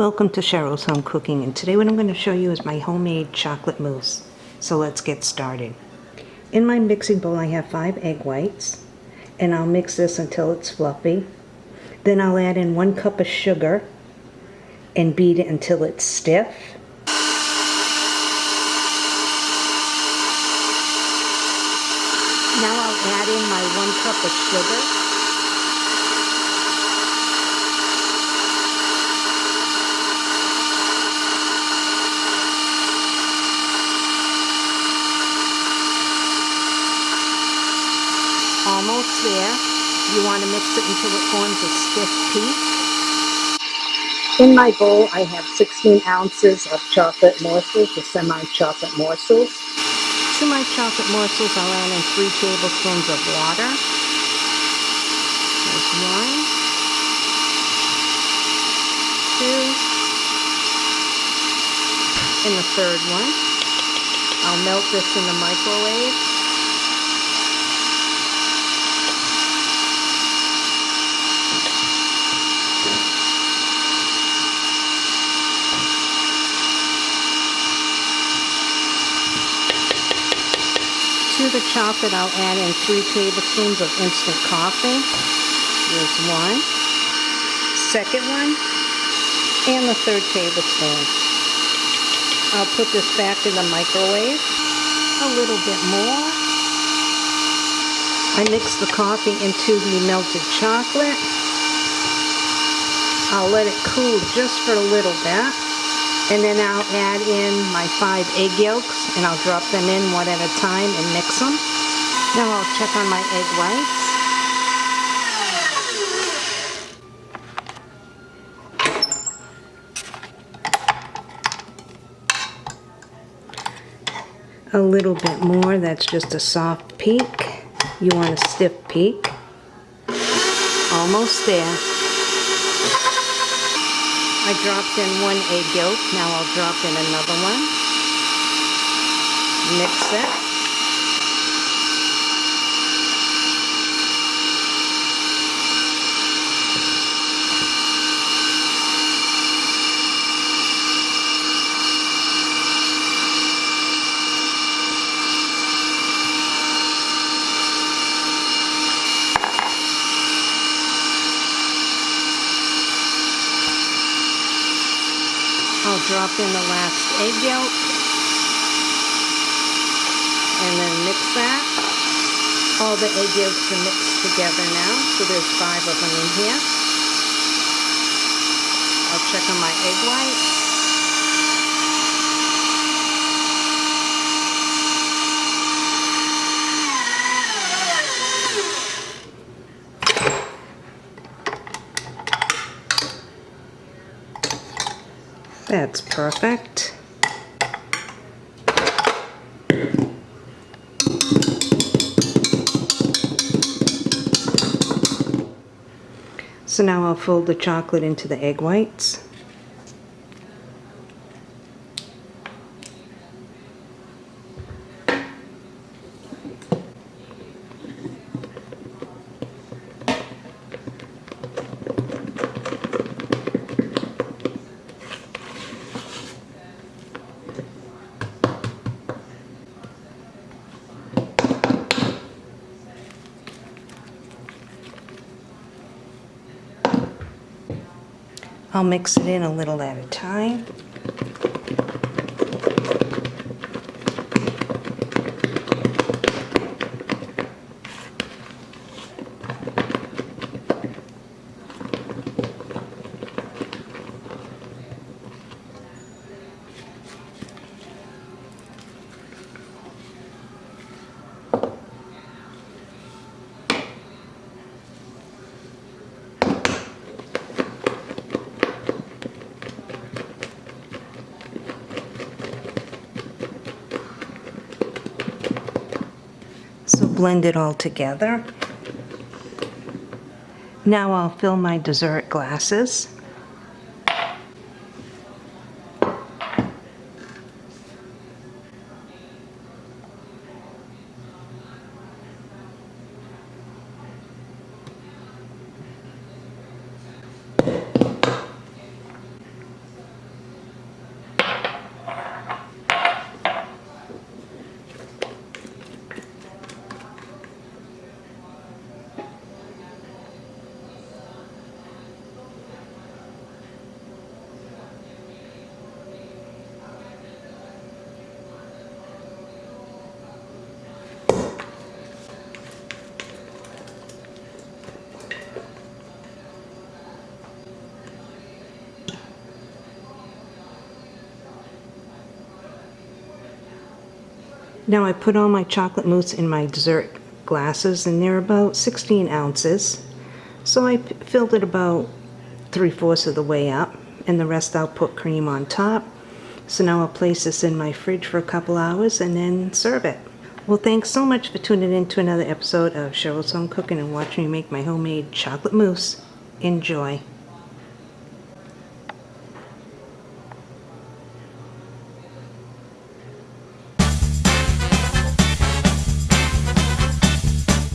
Welcome to Cheryl's Home Cooking and today what I'm going to show you is my homemade chocolate mousse. So let's get started. In my mixing bowl I have five egg whites and I'll mix this until it's fluffy. Then I'll add in one cup of sugar and beat it until it's stiff. Now I'll add in my one cup of sugar. Almost there. You want to mix it until it forms a stiff peak. In my bowl, I have 16 ounces of chocolate morsels, the semi-chocolate morsels. To my chocolate morsels, I'll add in 3 tablespoons of water. There's one, two, and the third one. I'll melt this in the microwave. The chocolate, I'll add in three tablespoons of instant coffee. There's one, second one, and the third tablespoon. I'll put this back in the microwave. A little bit more. I mix the coffee into the melted chocolate. I'll let it cool just for a little bit. And then I'll add in my five egg yolks and I'll drop them in one at a time and mix them. Now I'll check on my egg whites. A little bit more, that's just a soft peak. You want a stiff peak. Almost there. I dropped in one egg yolk. Now I'll drop in another one. Mix it. I'll drop in the last egg yolk and then mix that. All the egg yolks are mixed together now, so there's five of them in here. I'll check on my egg whites. That's perfect. So now I'll fold the chocolate into the egg whites. I'll mix it in a little at a time. Blend it all together. Now I'll fill my dessert glasses. Now I put all my chocolate mousse in my dessert glasses and they're about 16 ounces. So I filled it about three-fourths of the way up and the rest I'll put cream on top. So now I'll place this in my fridge for a couple hours and then serve it. Well, thanks so much for tuning in to another episode of Cheryl's Home Cooking and watching me make my homemade chocolate mousse. Enjoy.